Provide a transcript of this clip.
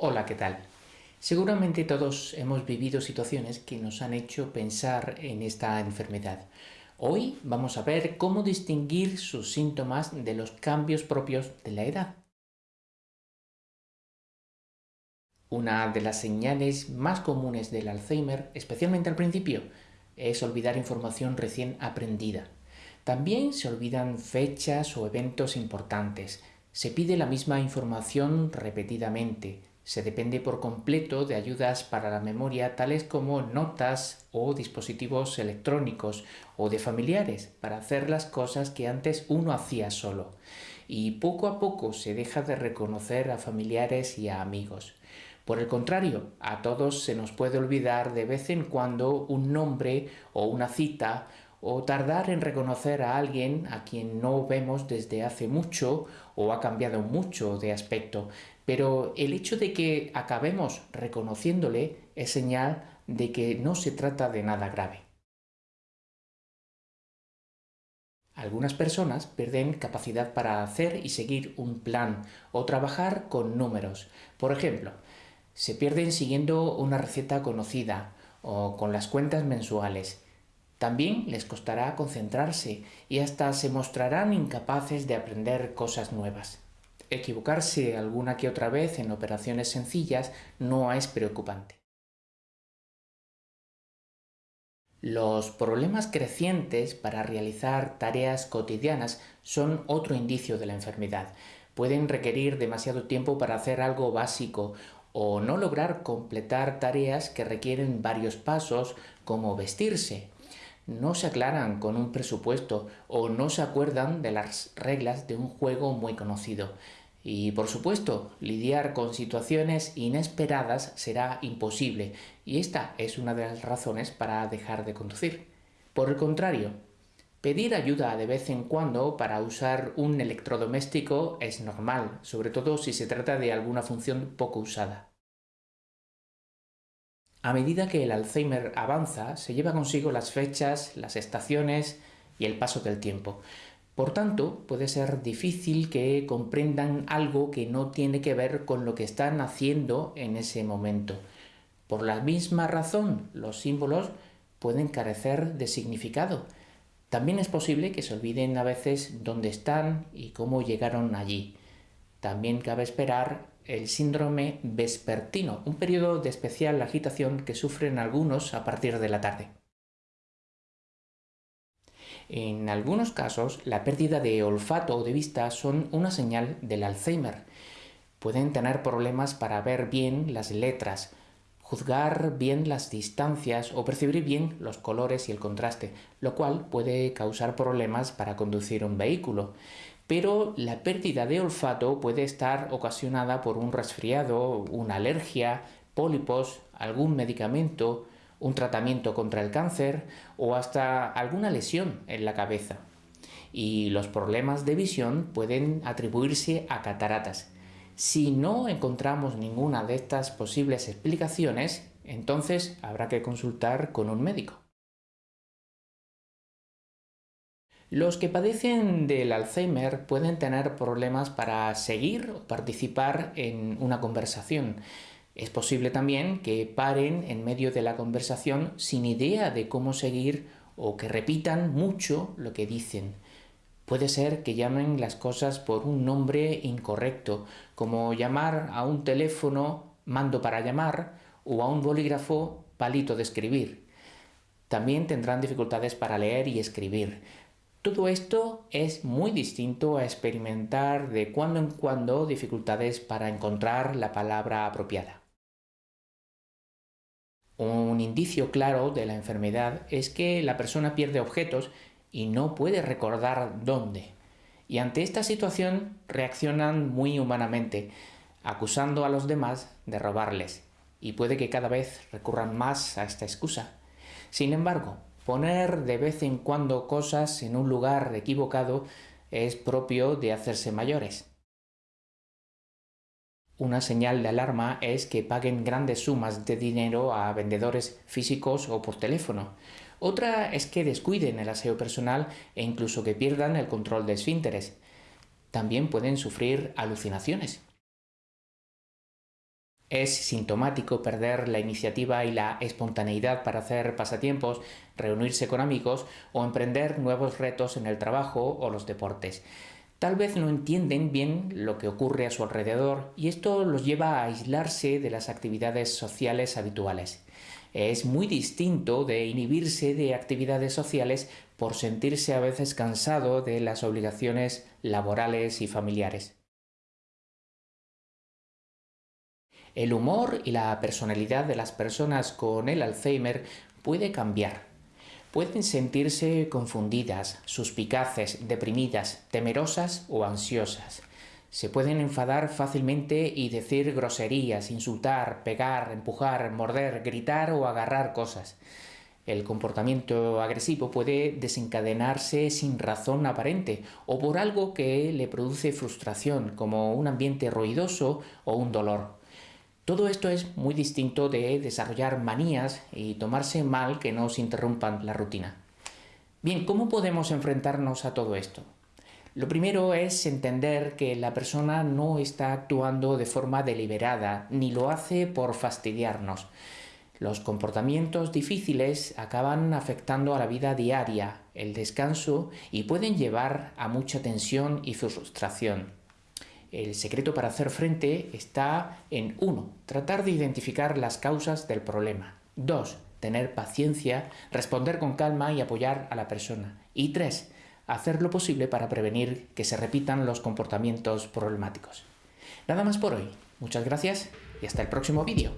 Hola, ¿qué tal? Seguramente todos hemos vivido situaciones que nos han hecho pensar en esta enfermedad. Hoy vamos a ver cómo distinguir sus síntomas de los cambios propios de la edad. Una de las señales más comunes del Alzheimer, especialmente al principio, es olvidar información recién aprendida. También se olvidan fechas o eventos importantes. Se pide la misma información repetidamente, se depende por completo de ayudas para la memoria tales como notas o dispositivos electrónicos o de familiares para hacer las cosas que antes uno hacía solo. Y poco a poco se deja de reconocer a familiares y a amigos. Por el contrario, a todos se nos puede olvidar de vez en cuando un nombre o una cita o tardar en reconocer a alguien a quien no vemos desde hace mucho o ha cambiado mucho de aspecto, pero el hecho de que acabemos reconociéndole es señal de que no se trata de nada grave. Algunas personas pierden capacidad para hacer y seguir un plan o trabajar con números. Por ejemplo, se pierden siguiendo una receta conocida o con las cuentas mensuales también les costará concentrarse y hasta se mostrarán incapaces de aprender cosas nuevas. Equivocarse alguna que otra vez en operaciones sencillas no es preocupante. Los problemas crecientes para realizar tareas cotidianas son otro indicio de la enfermedad. Pueden requerir demasiado tiempo para hacer algo básico o no lograr completar tareas que requieren varios pasos como vestirse no se aclaran con un presupuesto o no se acuerdan de las reglas de un juego muy conocido. Y por supuesto, lidiar con situaciones inesperadas será imposible y esta es una de las razones para dejar de conducir. Por el contrario, pedir ayuda de vez en cuando para usar un electrodoméstico es normal, sobre todo si se trata de alguna función poco usada. A medida que el Alzheimer avanza, se lleva consigo las fechas, las estaciones y el paso del tiempo. Por tanto, puede ser difícil que comprendan algo que no tiene que ver con lo que están haciendo en ese momento. Por la misma razón, los símbolos pueden carecer de significado. También es posible que se olviden a veces dónde están y cómo llegaron allí. También cabe esperar el síndrome vespertino, un periodo de especial agitación que sufren algunos a partir de la tarde. En algunos casos, la pérdida de olfato o de vista son una señal del Alzheimer. Pueden tener problemas para ver bien las letras, juzgar bien las distancias o percibir bien los colores y el contraste, lo cual puede causar problemas para conducir un vehículo pero la pérdida de olfato puede estar ocasionada por un resfriado, una alergia, pólipos, algún medicamento, un tratamiento contra el cáncer o hasta alguna lesión en la cabeza. Y los problemas de visión pueden atribuirse a cataratas. Si no encontramos ninguna de estas posibles explicaciones, entonces habrá que consultar con un médico. Los que padecen del Alzheimer pueden tener problemas para seguir o participar en una conversación. Es posible también que paren en medio de la conversación sin idea de cómo seguir o que repitan mucho lo que dicen. Puede ser que llamen las cosas por un nombre incorrecto, como llamar a un teléfono mando para llamar o a un bolígrafo palito de escribir. También tendrán dificultades para leer y escribir. Todo esto es muy distinto a experimentar de cuando en cuando dificultades para encontrar la palabra apropiada. Un indicio claro de la enfermedad es que la persona pierde objetos y no puede recordar dónde. Y ante esta situación reaccionan muy humanamente, acusando a los demás de robarles. Y puede que cada vez recurran más a esta excusa. Sin embargo, Poner de vez en cuando cosas en un lugar equivocado es propio de hacerse mayores. Una señal de alarma es que paguen grandes sumas de dinero a vendedores físicos o por teléfono. Otra es que descuiden el aseo personal e incluso que pierdan el control de esfínteres. También pueden sufrir alucinaciones. Es sintomático perder la iniciativa y la espontaneidad para hacer pasatiempos, reunirse con amigos o emprender nuevos retos en el trabajo o los deportes. Tal vez no entienden bien lo que ocurre a su alrededor y esto los lleva a aislarse de las actividades sociales habituales. Es muy distinto de inhibirse de actividades sociales por sentirse a veces cansado de las obligaciones laborales y familiares. El humor y la personalidad de las personas con el Alzheimer puede cambiar. Pueden sentirse confundidas, suspicaces, deprimidas, temerosas o ansiosas. Se pueden enfadar fácilmente y decir groserías, insultar, pegar, empujar, morder, gritar o agarrar cosas. El comportamiento agresivo puede desencadenarse sin razón aparente o por algo que le produce frustración, como un ambiente ruidoso o un dolor. Todo esto es muy distinto de desarrollar manías y tomarse mal que nos interrumpan la rutina. Bien, ¿cómo podemos enfrentarnos a todo esto? Lo primero es entender que la persona no está actuando de forma deliberada, ni lo hace por fastidiarnos. Los comportamientos difíciles acaban afectando a la vida diaria, el descanso y pueden llevar a mucha tensión y frustración. El secreto para hacer frente está en 1. Tratar de identificar las causas del problema. 2. Tener paciencia, responder con calma y apoyar a la persona. Y 3. Hacer lo posible para prevenir que se repitan los comportamientos problemáticos. Nada más por hoy. Muchas gracias y hasta el próximo vídeo.